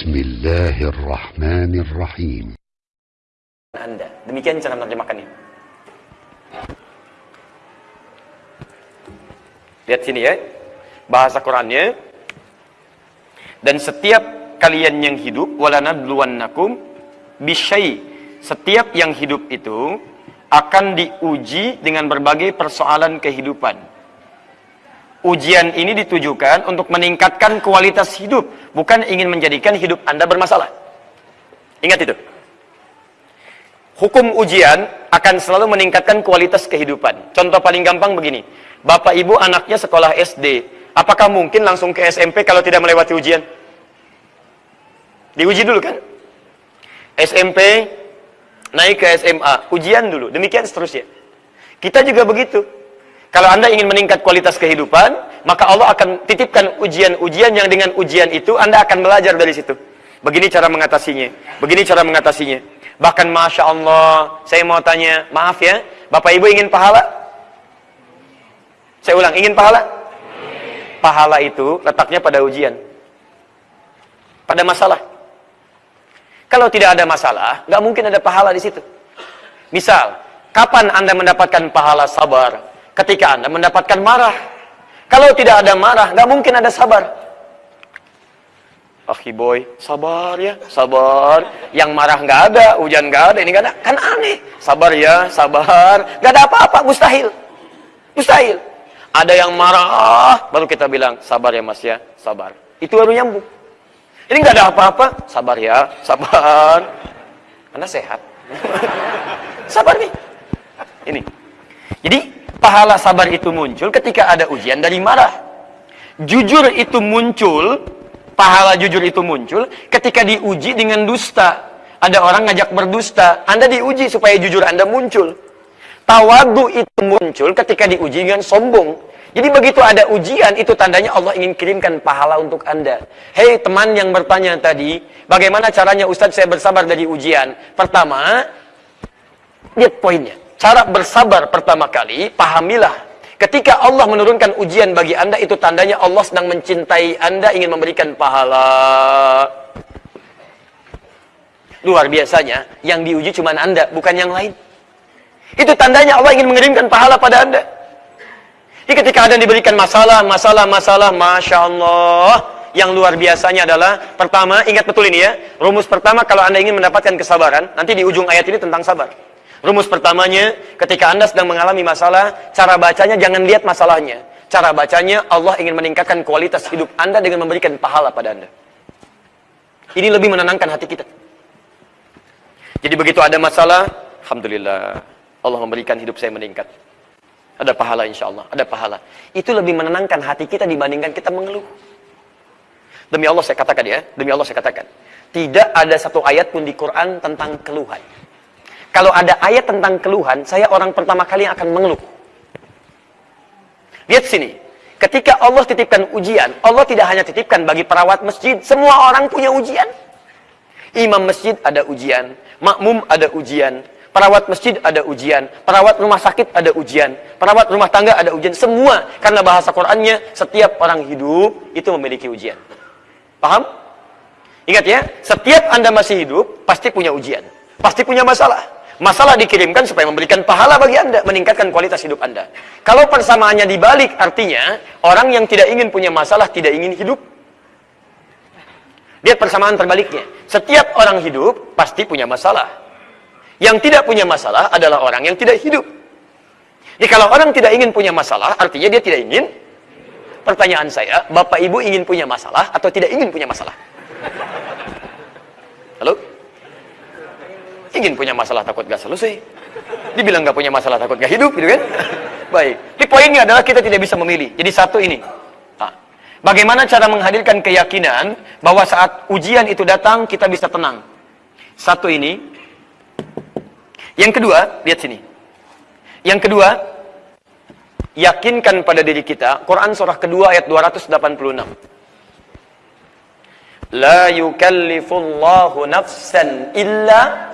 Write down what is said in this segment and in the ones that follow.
بسم الله الرحمن الرحيم Anda. Demikian cara menerjemahkannya. Lihat sini ya. Bahasa Qurannya. Dan setiap kalian yang hidup walanabluwannakum bisyai. Setiap yang hidup itu akan diuji dengan berbagai persoalan kehidupan. Ujian ini ditujukan untuk meningkatkan kualitas hidup, bukan ingin menjadikan hidup Anda bermasalah. Ingat itu. Hukum ujian akan selalu meningkatkan kualitas kehidupan. Contoh paling gampang begini. Bapak ibu anaknya sekolah SD. Apakah mungkin langsung ke SMP kalau tidak melewati ujian? Diuji dulu kan? SMP, naik ke SMA, ujian dulu. Demikian seterusnya. Kita juga begitu. Kalau Anda ingin meningkat kualitas kehidupan, maka Allah akan titipkan ujian-ujian yang dengan ujian itu Anda akan belajar dari situ. Begini cara mengatasinya. Begini cara mengatasinya. Bahkan Masya Allah, saya mau tanya, maaf ya, Bapak Ibu ingin pahala? Saya ulang, ingin pahala? Pahala itu letaknya pada ujian. Pada masalah. Kalau tidak ada masalah, nggak mungkin ada pahala di situ. Misal, kapan Anda mendapatkan pahala sabar? Ketika Anda mendapatkan marah. Kalau tidak ada marah, nggak mungkin ada sabar. Akhi boy, sabar ya, sabar. Yang marah nggak ada, hujan nggak ada, ini nggak ada. Kan aneh. Sabar ya, sabar. Nggak ada apa-apa, mustahil. Mustahil. Ada yang marah, baru kita bilang, sabar ya mas ya, sabar. Itu baru nyambung. Ini nggak ada apa-apa, sabar ya, sabar. Anda sehat. sabar nih. Ini. Jadi pahala sabar itu muncul ketika ada ujian dari marah. Jujur itu muncul, pahala jujur itu muncul ketika diuji dengan dusta. Ada orang ngajak berdusta, Anda diuji supaya jujur Anda muncul. Tawadu itu muncul ketika diuji dengan sombong. Jadi begitu ada ujian, itu tandanya Allah ingin kirimkan pahala untuk Anda. Hei teman yang bertanya tadi, bagaimana caranya Ustadz saya bersabar dari ujian? Pertama, lihat poinnya. Cara bersabar pertama kali, pahamilah. Ketika Allah menurunkan ujian bagi anda, itu tandanya Allah sedang mencintai anda, ingin memberikan pahala. Luar biasanya, yang diuji cuma anda, bukan yang lain. Itu tandanya Allah ingin mengirimkan pahala pada anda. Jadi ketika ada diberikan masalah, masalah, masalah, Masya Allah. Yang luar biasanya adalah, pertama, ingat betul ini ya. Rumus pertama, kalau anda ingin mendapatkan kesabaran, nanti di ujung ayat ini tentang sabar. Rumus pertamanya, ketika Anda sedang mengalami masalah, cara bacanya jangan lihat masalahnya. Cara bacanya, Allah ingin meningkatkan kualitas hidup Anda dengan memberikan pahala pada Anda. Ini lebih menenangkan hati kita. Jadi begitu ada masalah, Alhamdulillah, Allah memberikan hidup saya meningkat. Ada pahala insya Allah, ada pahala. Itu lebih menenangkan hati kita dibandingkan kita mengeluh. Demi Allah saya katakan ya, demi Allah saya katakan. Tidak ada satu ayat pun di Quran tentang keluhan. Kalau ada ayat tentang keluhan, saya orang pertama kali yang akan mengeluh. Lihat sini. Ketika Allah titipkan ujian, Allah tidak hanya titipkan bagi perawat masjid, semua orang punya ujian. Imam masjid ada ujian, makmum ada ujian, perawat masjid ada ujian, perawat rumah sakit ada ujian, perawat rumah tangga ada ujian, semua karena bahasa Qur'annya setiap orang hidup itu memiliki ujian. Paham? Ingat ya, setiap Anda masih hidup pasti punya ujian, pasti punya masalah. Masalah dikirimkan supaya memberikan pahala bagi Anda, meningkatkan kualitas hidup Anda. Kalau persamaannya dibalik, artinya orang yang tidak ingin punya masalah tidak ingin hidup. Lihat persamaan terbaliknya. Setiap orang hidup pasti punya masalah. Yang tidak punya masalah adalah orang yang tidak hidup. Jadi kalau orang tidak ingin punya masalah, artinya dia tidak ingin. Pertanyaan saya, Bapak Ibu ingin punya masalah atau tidak ingin punya masalah? Halo? Ingin punya masalah takut gak selesai. Dibilang gak punya masalah takut gak hidup gitu kan. Baik. Tapi poinnya adalah kita tidak bisa memilih. Jadi satu ini. Nah, bagaimana cara menghadirkan keyakinan bahwa saat ujian itu datang kita bisa tenang. Satu ini. Yang kedua, lihat sini. Yang kedua, yakinkan pada diri kita. Quran surah kedua ayat 286. La yukallifullahu nafsan illa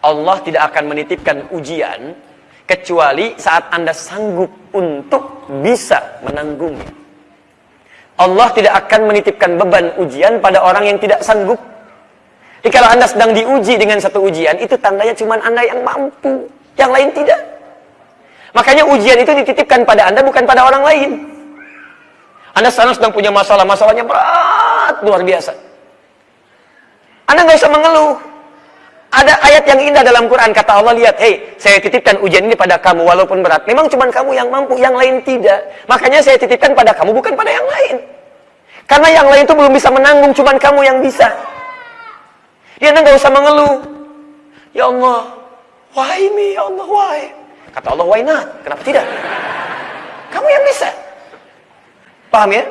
Allah tidak akan menitipkan ujian kecuali saat Anda sanggup untuk bisa menanggungnya. Allah tidak akan menitipkan beban ujian pada orang yang tidak sanggup. Jadi kalau anda sedang diuji dengan satu ujian, itu tandanya cuma anda yang mampu, yang lain tidak. Makanya ujian itu dititipkan pada anda, bukan pada orang lain. Anda sekarang sedang punya masalah, masalahnya berat, luar biasa. Anda nggak usah mengeluh. Ada ayat yang indah dalam Quran, kata Allah, lihat, hei, saya titipkan ujian ini pada kamu, walaupun berat. Memang cuma kamu yang mampu, yang lain tidak. Makanya saya titipkan pada kamu, bukan pada yang lain. Karena yang lain itu belum bisa menanggung, cuma kamu yang bisa. Dia nggak usah mengeluh. Ya Allah, why me, ya Allah, why? Kata Allah, why not? Kenapa tidak? Kamu yang bisa. Paham ya?